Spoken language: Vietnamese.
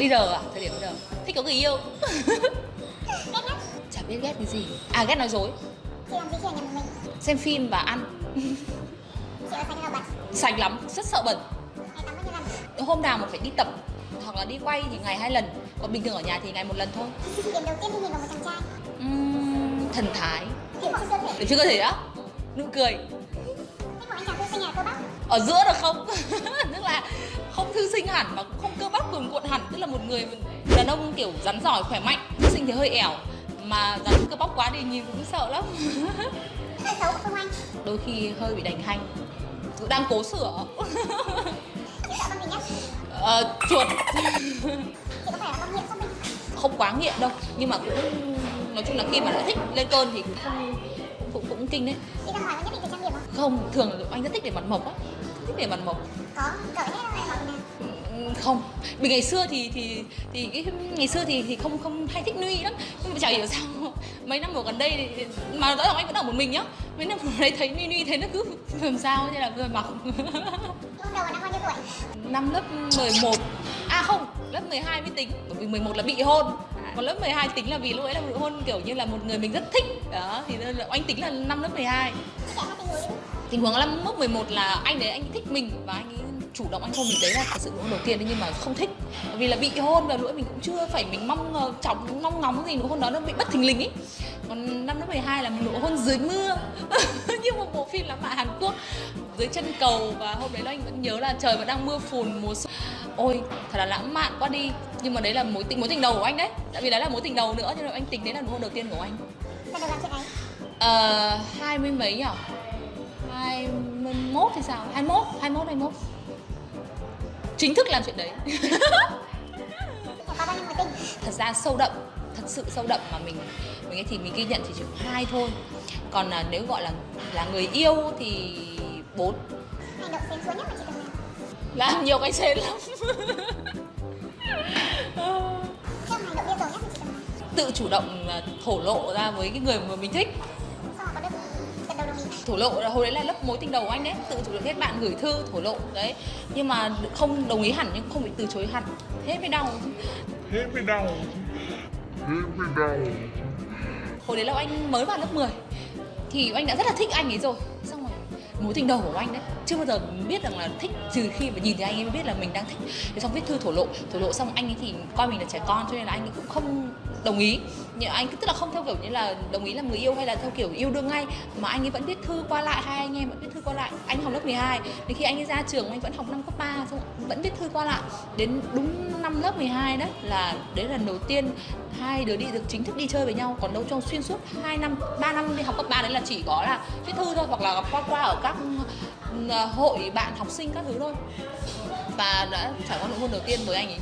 bây giờ à? Thời điểm bây giờ. Thích có người yêu. Chả biết ghét cái gì. À ghét nói dối. Xem phim và ăn. Sạch lắm. Rất sợ bẩn. Hôm nào mà phải đi tập hoặc là đi quay thì ngày hai lần. Còn bình thường ở nhà thì ngày một lần thôi. Điểm đầu tiên khi nhìn vào một chàng trai. Uhm, thần thái. Điểm trên cơ thể để chưa cơ thể á? Nụ cười. Ở giữa được không? Tức là không thư sinh hẳn mà cũng không cơ bắp cuồn cuộn hẳn người đàn ông kiểu rắn giỏi khỏe mạnh sinh thì hơi ẻo mà rắn cơ bắp quá thì nhìn cũng sợ lắm. Xấu Phương Anh? Đôi khi hơi bị đánh hành Cũng đang cố sửa. Ờ, chuột. Không quá nghiện đâu nhưng mà cũng nói chung là khi mà đã thích lên cơn thì cũng không cũng cũng kinh đấy. Không? không thường anh rất thích để mặt mộc á. Thích để mặt mộc. Có, cởi hết Ừ, không. Vì ngày xưa thì thì thì cái ngày xưa thì thì không không hay thích nuy lắm. Nhưng mà chả hiểu sao mấy năm vừa gần đây thì, mà rõ ràng anh vẫn ở một mình nhá. Mấy năm vừa đây thấy nuy nuy thấy nó cứ làm sao như là vừa mặc Lúc đầu là năm bao nhiêu tuổi? năm lớp 11 à không lớp 12 mới tính. Bởi vì 11 là bị hôn. Còn lớp 12 tính là vì lúc ấy là bị hôn kiểu như là một người mình rất thích. Đó thì là anh tính là năm lớp 12 Chị kể hai tình huống năm lớp 11 là anh đấy anh thích mình và anh ấy chủ động anh hôn mình đấy là thật sự hôn đầu tiên đấy nhưng mà không thích. Vì là bị hôn và nữa mình cũng chưa phải mình mong ngờ chóng mong ngóng gì nụ hôn đó nó bị bất thình lình ấy còn năm lớp 12 là một nụ hôn dưới mưa. Như một bộ phim lãng mạn Hàn Quốc. Dưới chân cầu và hôm đấy anh vẫn nhớ là trời vẫn đang mưa phùn mùa xuân. Ôi thật là lãng mạn quá đi. Nhưng mà đấy là mối tình mối tình đầu của anh đấy. Tại vì đấy là mối tình đầu nữa cho nên anh tính đấy là nụ hôn đầu tiên của anh. Làm chuyện ấy Ờ, hai mươi mấy nhỉ? Hai mươi mốt hay sao? Hai mốt, hai mốt, hai mốt Chính thức làm chuyện đấy? Thật ra sâu đậm, thật sự sâu đậm mà mình mình thì mình ghi nhận chỉ có hai thôi. Còn là nếu gọi là là người yêu thì bốn. Hành động xến xúa nhất mà chị từng làm Làm nhiều cái xến lắm. Tự chủ động là thổ lộ ra với cái người mà mình thích thổ lộ là hồi đấy là lớp mối tình đầu của anh đấy tự chủ động kết bạn gửi thư thổ lộ đấy. Nhưng mà không đồng ý hẳn nhưng không bị từ chối hẳn. Thế mới đau. Hết mới đau. Hết mới đau. Hồi đấy là anh mới vào lớp 10 thì anh đã rất là thích anh ấy rồi. Xong rồi mối tình đầu của anh đấy chưa bao giờ biết rằng là thích trừ khi mà nhìn thấy anh ấy mới biết là mình đang thích. Thế xong viết thư thổ lộ thổ lộ xong anh ấy thì coi mình là trẻ con cho nên là anh ấy cũng không đồng ý anh, tức là không theo kiểu như là đồng ý làm người yêu hay là theo kiểu yêu đương ngay, mà anh ấy vẫn viết thư qua lại, hai anh em vẫn viết thư qua lại. Anh học lớp 12 đến khi anh ấy ra trường, anh vẫn học năm cấp 3 xong vẫn viết thư qua lại. Đến đúng năm lớp 12 đấy, là đấy là lần đầu tiên hai đứa đi được chính thức đi chơi với nhau, còn đâu trong xuyên suốt 2 năm 3 năm đi học cấp 3 đấy là chỉ có là viết thư thôi, hoặc là gặp qua qua ở các ừ, à, hội bạn học sinh các thứ thôi. Và đã trải qua nụ hôn đầu tiên với anh ấy.